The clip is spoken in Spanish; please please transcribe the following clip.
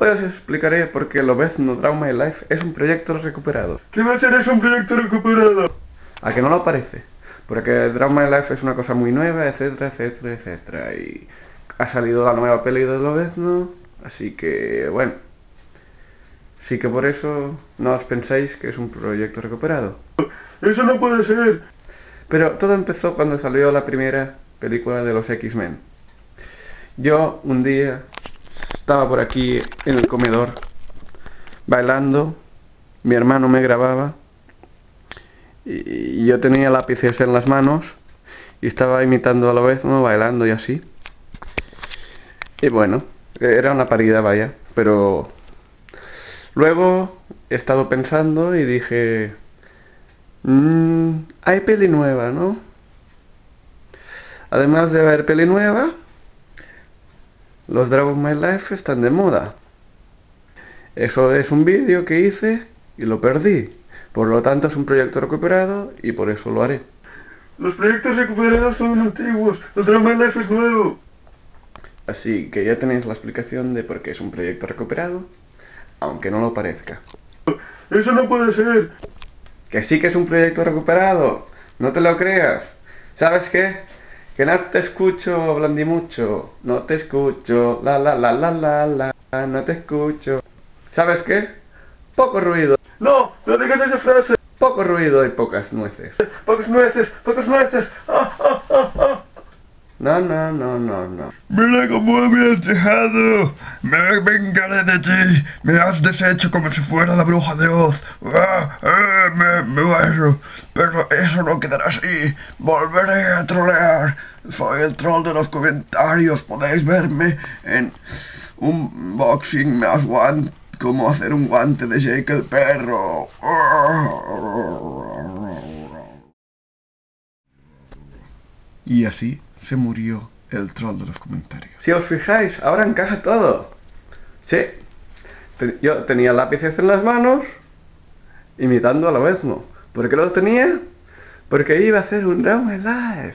Pues os explicaré por qué Lobezno Draw My Life es un proyecto recuperado. ¿Qué va a ser eso un proyecto recuperado? ¿A que no lo parece? Porque Draw My Life es una cosa muy nueva, etcétera, etcétera, etcétera. Y ha salido la nueva peli de Lobezno, así que, bueno. Sí que por eso no os pensáis que es un proyecto recuperado. Eso no puede ser. Pero todo empezó cuando salió la primera película de los X-Men. Yo un día estaba por aquí en el comedor bailando, mi hermano me grababa y yo tenía lápices en las manos y estaba imitando a la vez, ¿no? bailando y así. Y bueno, era una parida, vaya, pero luego he estado pensando y dije, mmm, hay peli nueva, ¿no? Además de haber peli nueva, los Dragon My Life están de moda. Eso es un vídeo que hice y lo perdí. Por lo tanto es un proyecto recuperado y por eso lo haré. Los proyectos recuperados son antiguos, los Dragon My Life es nuevo. Así que ya tenéis la explicación de por qué es un proyecto recuperado, aunque no lo parezca. Eso no puede ser. Que sí que es un proyecto recuperado, no te lo creas. ¿Sabes qué? Que no te escucho, Blandimucho. No te escucho. La la la la la la. No te escucho. ¿Sabes qué? Poco ruido. No, no digas esa frase. Poco ruido y pocas nueces. Pocas nueces, pocas nueces. Ah, ah, ah. No, no, no, no, no. Mira cómo me has dejado. Me vengaré de ti. Me has deshecho como si fuera la bruja de Oz. Ah, ah, me, me. Pero eso no quedará así. Volveré a trolear. Soy el troll de los comentarios. Podéis verme en un boxing más guante. Cómo hacer un guante de Jake el perro. Y así se murió el troll de los comentarios. Si os fijáis, ahora encaja todo. Sí, yo tenía lápices en las manos, imitando a lo mismo. ¿Por qué lo tenía? Porque iba a hacer un drama live.